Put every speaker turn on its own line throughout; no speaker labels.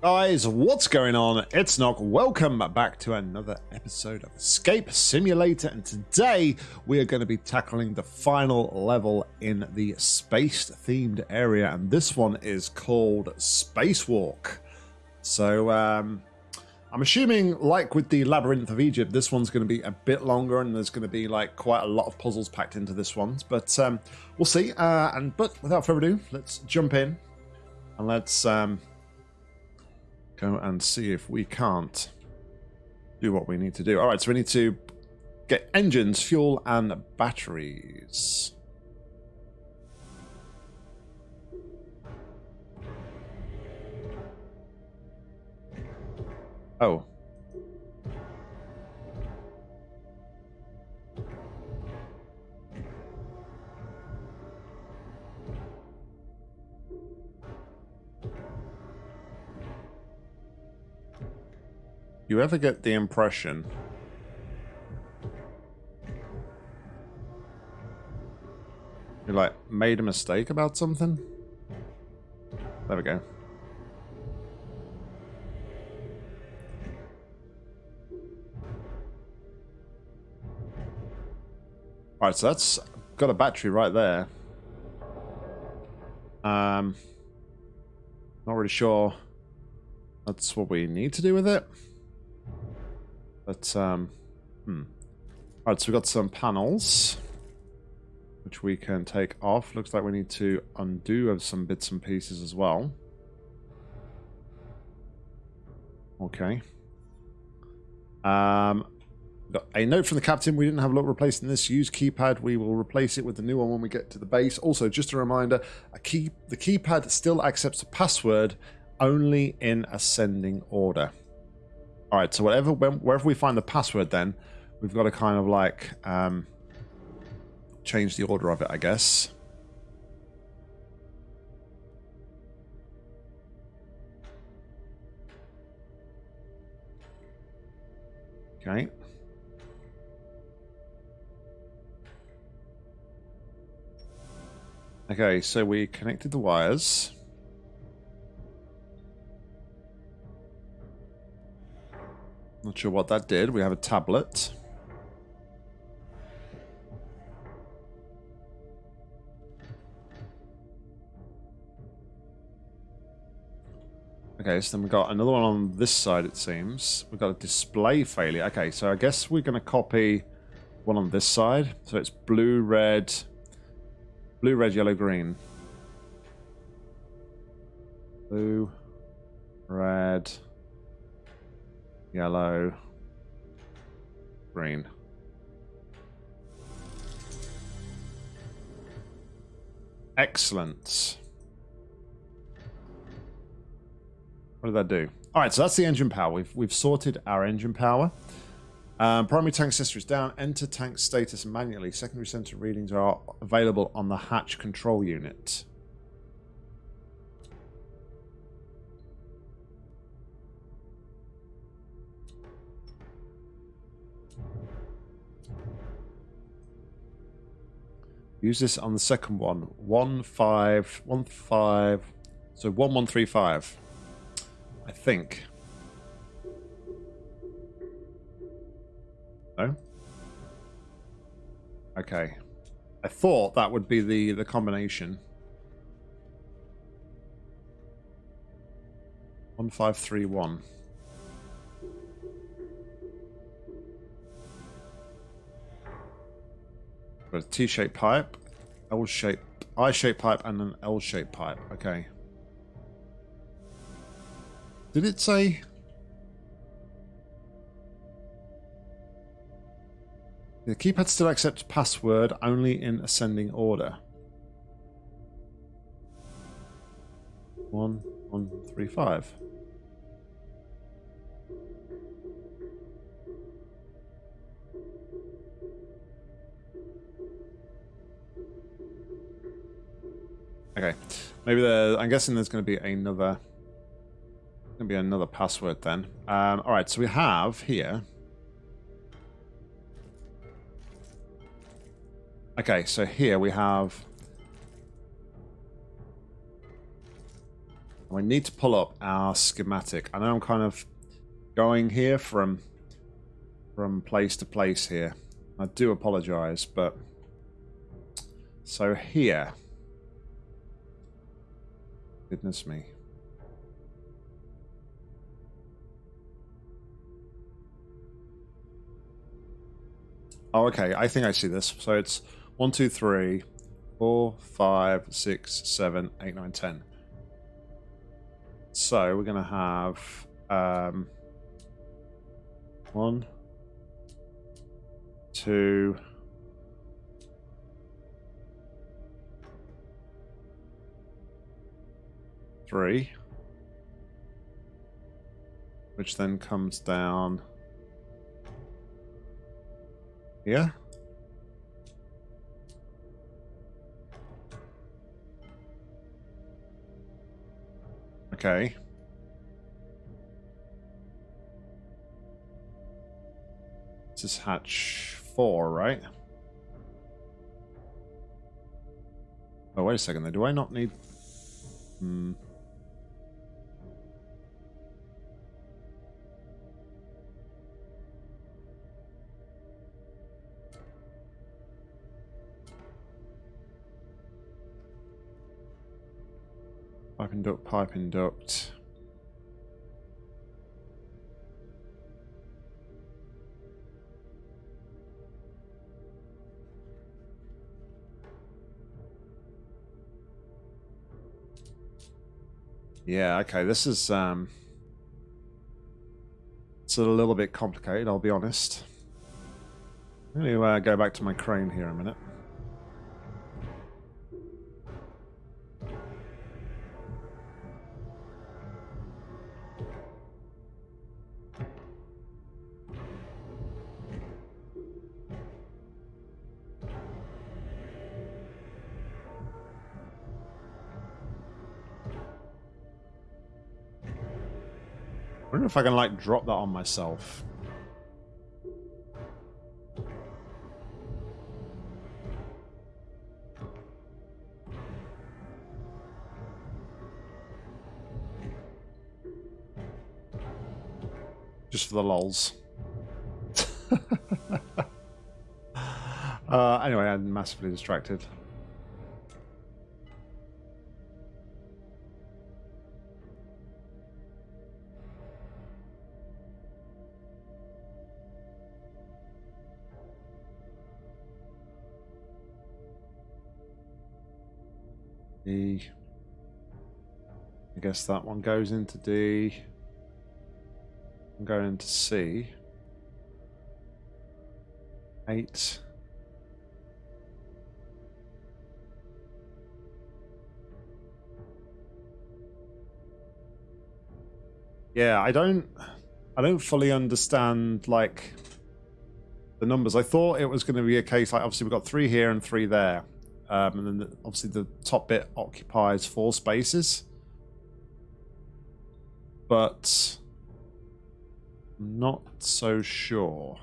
Guys, what's going on? It's Nock. Welcome back to another episode of Escape Simulator, and today we are going to be tackling the final level in the space-themed area, and this one is called Spacewalk. So, um, I'm assuming, like with the Labyrinth of Egypt, this one's going to be a bit longer, and there's going to be like quite a lot of puzzles packed into this one. But um, we'll see. Uh, and but without further ado, let's jump in and let's um, go and see if we can't do what we need to do. All right, so we need to get engines, fuel, and batteries. Oh. You ever get the impression you like made a mistake about something? There we go. Alright, so that's got a battery right there. Um, not really sure that's what we need to do with it. But, um, hmm. Alright, so we've got some panels, which we can take off. Looks like we need to undo some bits and pieces as well. Okay. Um, a note from the captain, we didn't have a lot replacing this. Use keypad, we will replace it with the new one when we get to the base. Also, just a reminder, a key the keypad still accepts a password only in ascending order. All right, so whatever, wherever we find the password then, we've got to kind of like um, change the order of it, I guess. Okay. Okay, so we connected the wires. Not sure what that did. We have a tablet. Okay, so then we've got another one on this side, it seems. We've got a display failure. Okay, so I guess we're going to copy one on this side. So it's blue, red, Blue, red, yellow, green. Blue, red, yellow, green. Excellent. What did that do? All right, so that's the engine power. We've we've sorted our engine power. Um, primary tank sensor is down. Enter tank status manually. Secondary sensor readings are available on the hatch control unit. Use this on the second one. One five one five. So one one three five. I think. No? Okay. I thought that would be the, the combination. 1531. Got a T-shaped pipe, L-shaped, I-shaped pipe, and an L-shaped pipe. Okay. Did it say The keypad still accepts password only in ascending order. One, one, three, five. Maybe there. I'm guessing there's going to be another. Going to be another password then. Um, all right, so we have here. Okay, so here we have... We need to pull up our schematic. I know I'm kind of going here from from place to place here. I do apologize, but so here. Goodness me. Oh, okay. I think I see this. So it's one, two, three, four, five, six, seven, eight, nine, ten. So we're going to have um, one, two, three, which then comes down here. Okay. This is hatch four, right? Oh, wait a second. there. Do I not need... Hmm. Pipe duct, pipe duct. Yeah, okay, this is um it's a little bit complicated, I'll be honest. I'm going to uh, go back to my crane here a minute. I can like drop that on myself. Just for the lols. uh, anyway, I'm massively distracted. Guess that one goes into D. I'm going into C. Eight. Yeah, I don't I don't fully understand like the numbers. I thought it was going to be a case like obviously we've got three here and three there. Um, and then the, obviously the top bit occupies four spaces. But not so sure.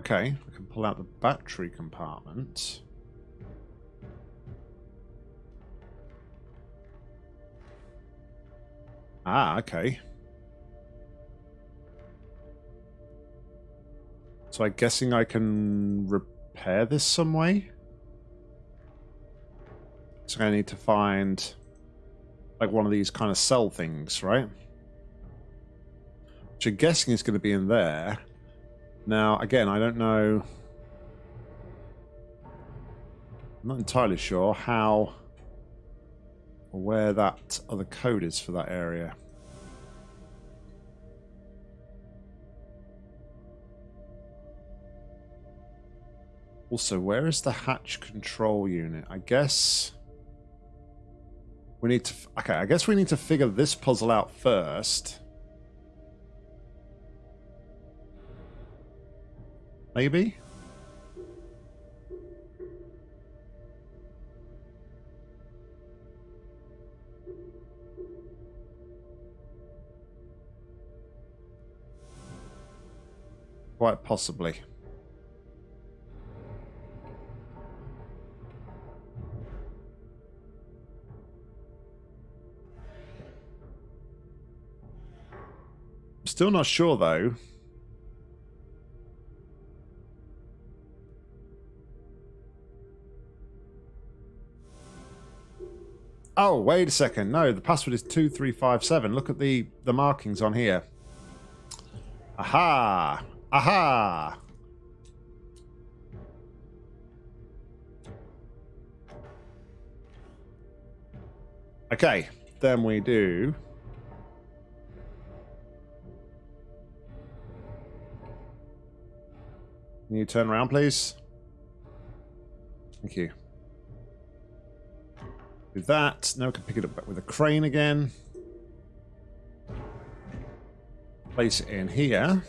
Okay, I can pull out the battery compartment. Ah, okay. So I'm guessing I can repair this some way? So I need to find like one of these kind of cell things, right? Which I'm guessing is going to be in there. Now, again, I don't know... I'm not entirely sure how or where that other code is for that area. Also, where is the hatch control unit? I guess we need to... Okay, I guess we need to figure this puzzle out first. Maybe? Quite possibly. Still not sure though. Oh, wait a second. No, the password is 2357. Look at the, the markings on here. Aha! Aha! Okay, then we do... Can you turn around, please? Thank you. With that. Now we can pick it up back with a crane again. Place it in here.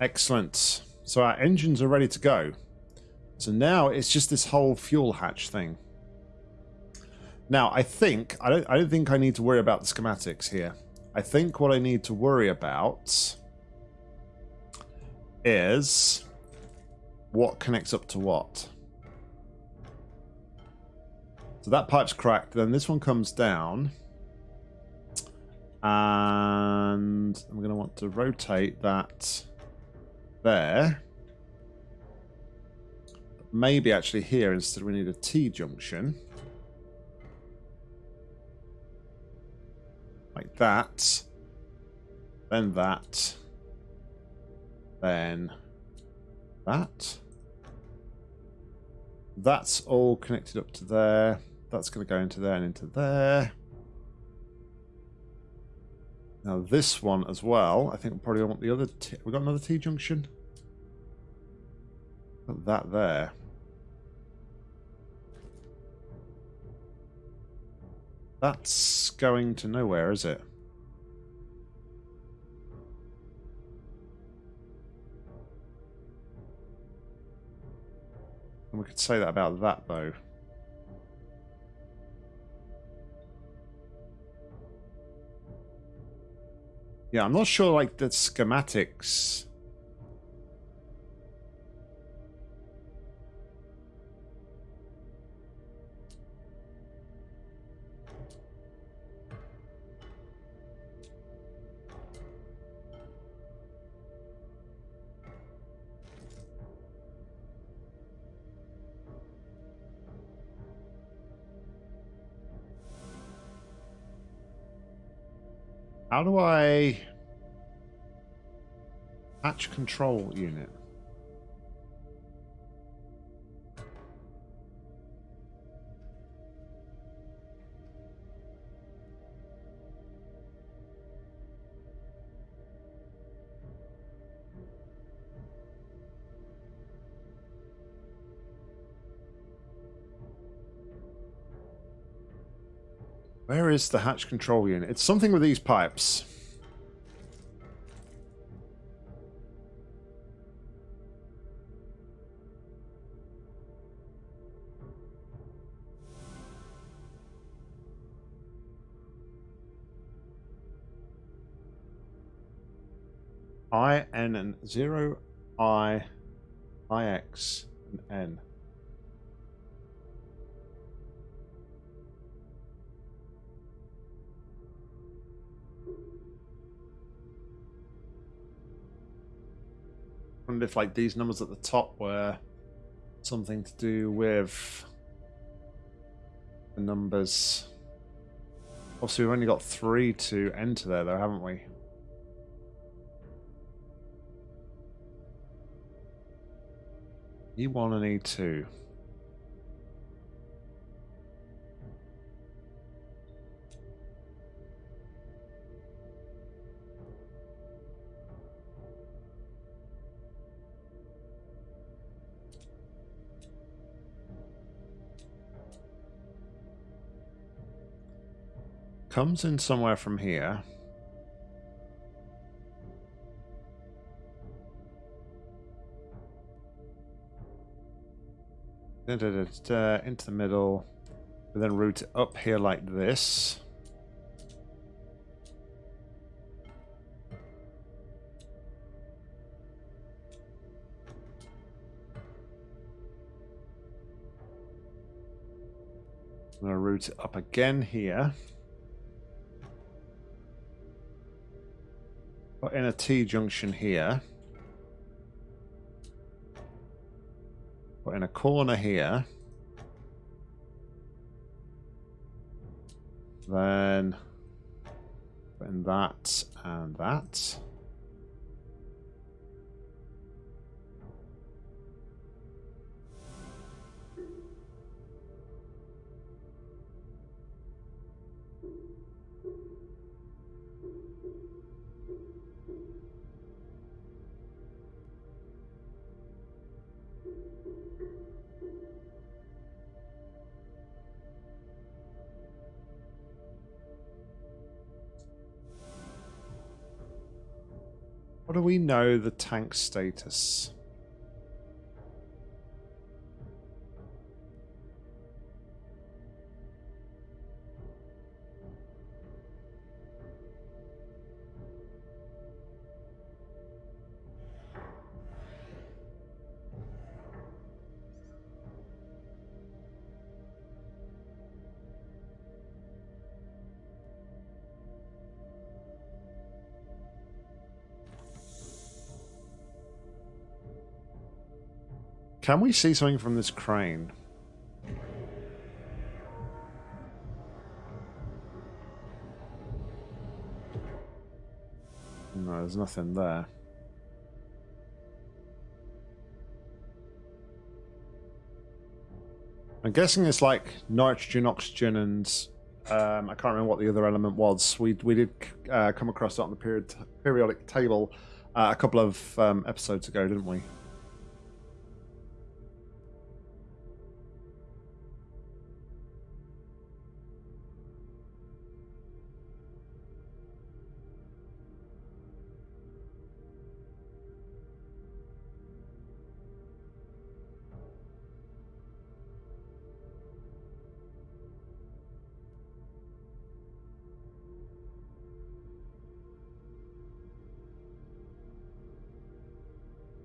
Excellent. So our engines are ready to go. So now it's just this whole fuel hatch thing. Now I think I don't I don't think I need to worry about the schematics here. I think what I need to worry about is what connects up to what. So that pipe's cracked. Then this one comes down. And I'm going to want to rotate that there. Maybe actually here instead we need a T-junction. That. Then that. Then that. That's all connected up to there. That's going to go into there and into there. Now this one as well. I think we probably want the other. T we got another T junction. Put that there. That's going to nowhere, is it? And we could say that about that, though. Yeah, I'm not sure, like, the schematics... How do I... Hatch control unit. Where is the hatch control unit? It's something with these pipes. I N and zero I I X and N. wonder if like these numbers at the top were something to do with the numbers. Obviously, we've only got three to enter there, though, haven't we? E1 and E2. comes in somewhere from here. Into the middle, and then route up here like this. I'm going to route up again here. Put in a T-junction here. Put in a corner here. Then put in that and that. Do we know the tank status? Can we see something from this crane? No, there's nothing there. I'm guessing it's like nitrogen, oxygen, and um, I can't remember what the other element was. We we did uh, come across that on the period periodic table uh, a couple of um, episodes ago, didn't we?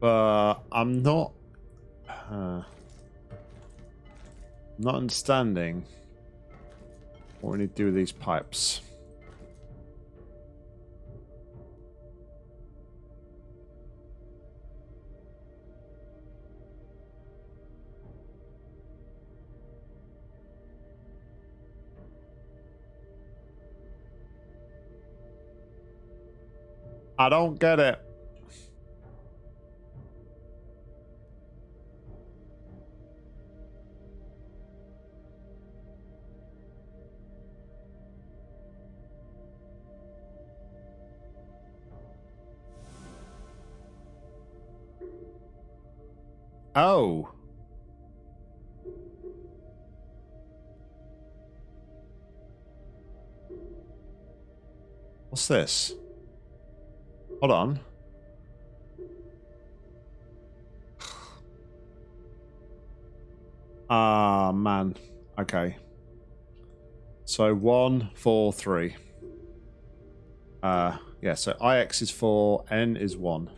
But I'm not... Uh, not understanding what we need to do with these pipes. I don't get it. Oh. What's this? Hold on. Ah, man. Okay. So one, four, three. Uh, yeah, so IX is four, N is one.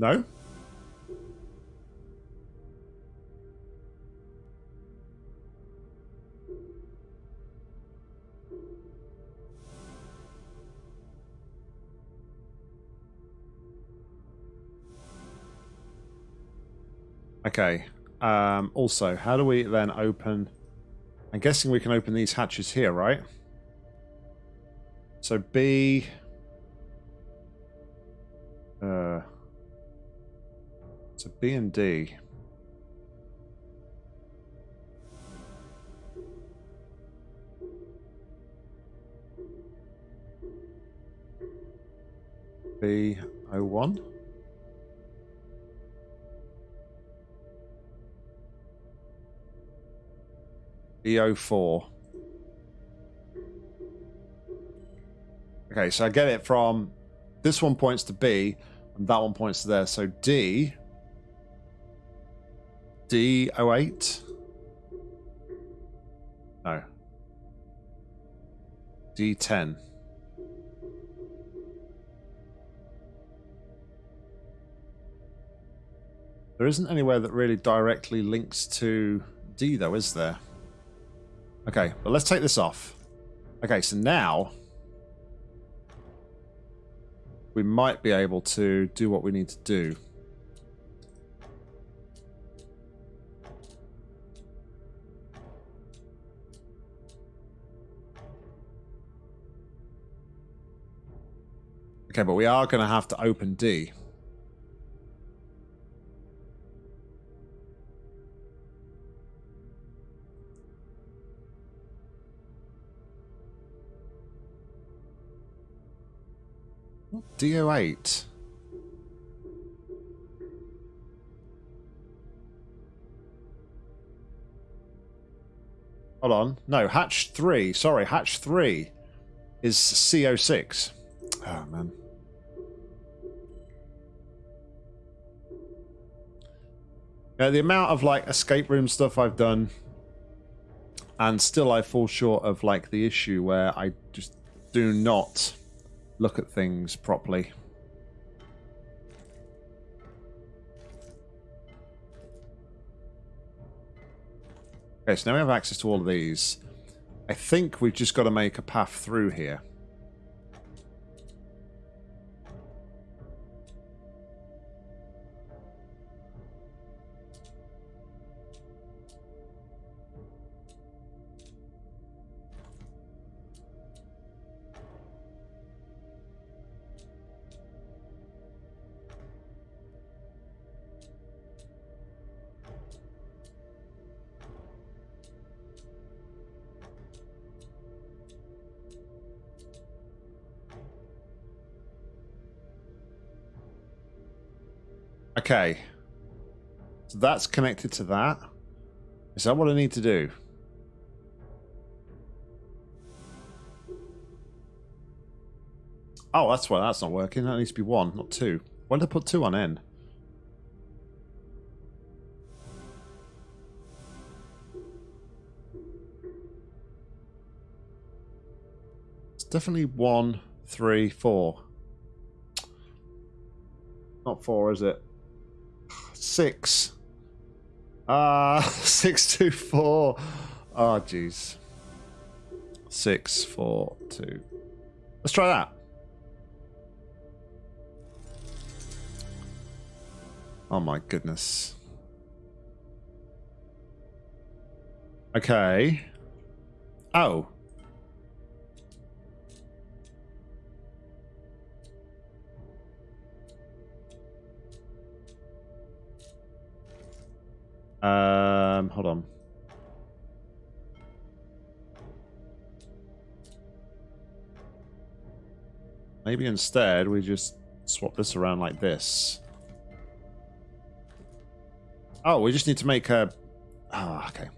No? Okay. Um, also, how do we then open... I'm guessing we can open these hatches here, right? So B... So B and D. B01. B04. Okay, so I get it from this one points to B and that one points to there. So D D08? No. D10. There isn't anywhere that really directly links to D though, is there? Okay, but let's take this off. Okay, so now we might be able to do what we need to do. Okay, but we are going to have to open D. DO8. Hold on. No, hatch 3. Sorry, hatch 3 is CO6. Oh, man. The amount of like escape room stuff I've done, and still I fall short of like the issue where I just do not look at things properly. Okay, so now we have access to all of these. I think we've just got to make a path through here. Okay. So that's connected to that. Is that what I need to do? Oh, that's why that's not working. That needs to be one, not two. Why did I put two on N? It's definitely one, three, four. Not four, is it? Six. Ah, uh, six, two, four. Oh, jeez. Six, four, two. Let's try that. Oh my goodness. Okay. Oh. Um, hold on. Maybe instead we just swap this around like this. Oh, we just need to make a... Oh, okay.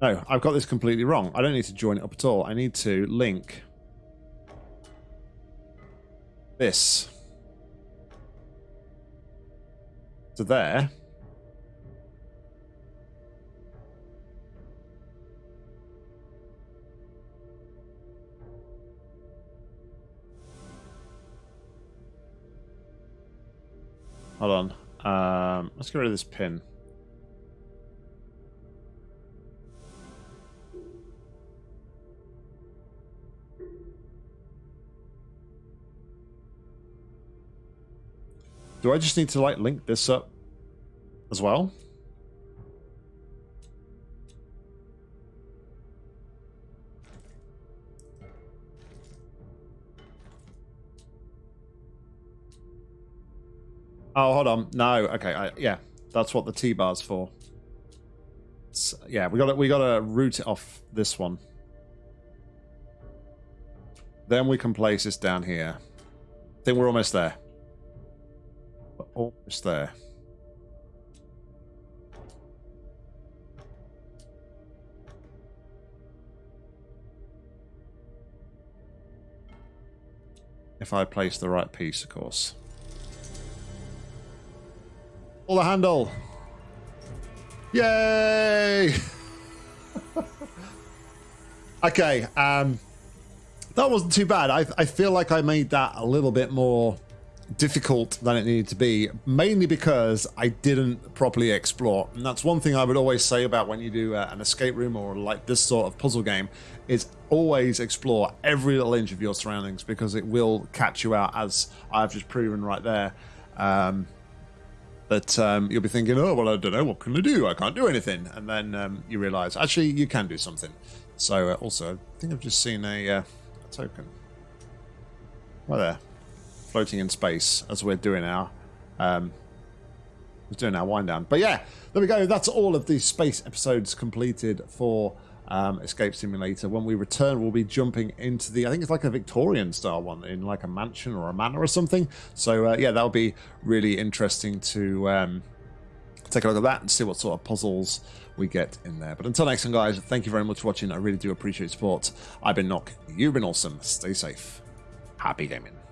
No, I've got this completely wrong. I don't need to join it up at all. I need to link this to there. Hold on. Um, let's get rid of this pin. Do I just need to like link this up as well? Oh, hold on. No, okay, I, yeah, that's what the T bar's for. It's, yeah, we got to we got to route it off this one. Then we can place this down here. I think we're almost there. We're almost there. If I place the right piece, of course. Pull the handle. Yay! okay, um, that wasn't too bad. I, I feel like I made that a little bit more difficult than it needed to be, mainly because I didn't properly explore. And that's one thing I would always say about when you do uh, an escape room or like this sort of puzzle game is always explore every little inch of your surroundings because it will catch you out as I've just proven right there. Um, but um, you'll be thinking, oh, well, I don't know, what can I do? I can't do anything. And then um, you realize, actually, you can do something. So uh, also, I think I've just seen a, uh, a token. Right there floating in space as we're doing our um, we're doing our wind down. But yeah, there we go. That's all of the space episodes completed for um, Escape Simulator. When we return, we'll be jumping into the I think it's like a Victorian style one in like a mansion or a manor or something. So uh, yeah, that'll be really interesting to um, take a look at that and see what sort of puzzles we get in there. But until next time, guys, thank you very much for watching. I really do appreciate support. I've been Nock. You've been awesome. Stay safe. Happy gaming.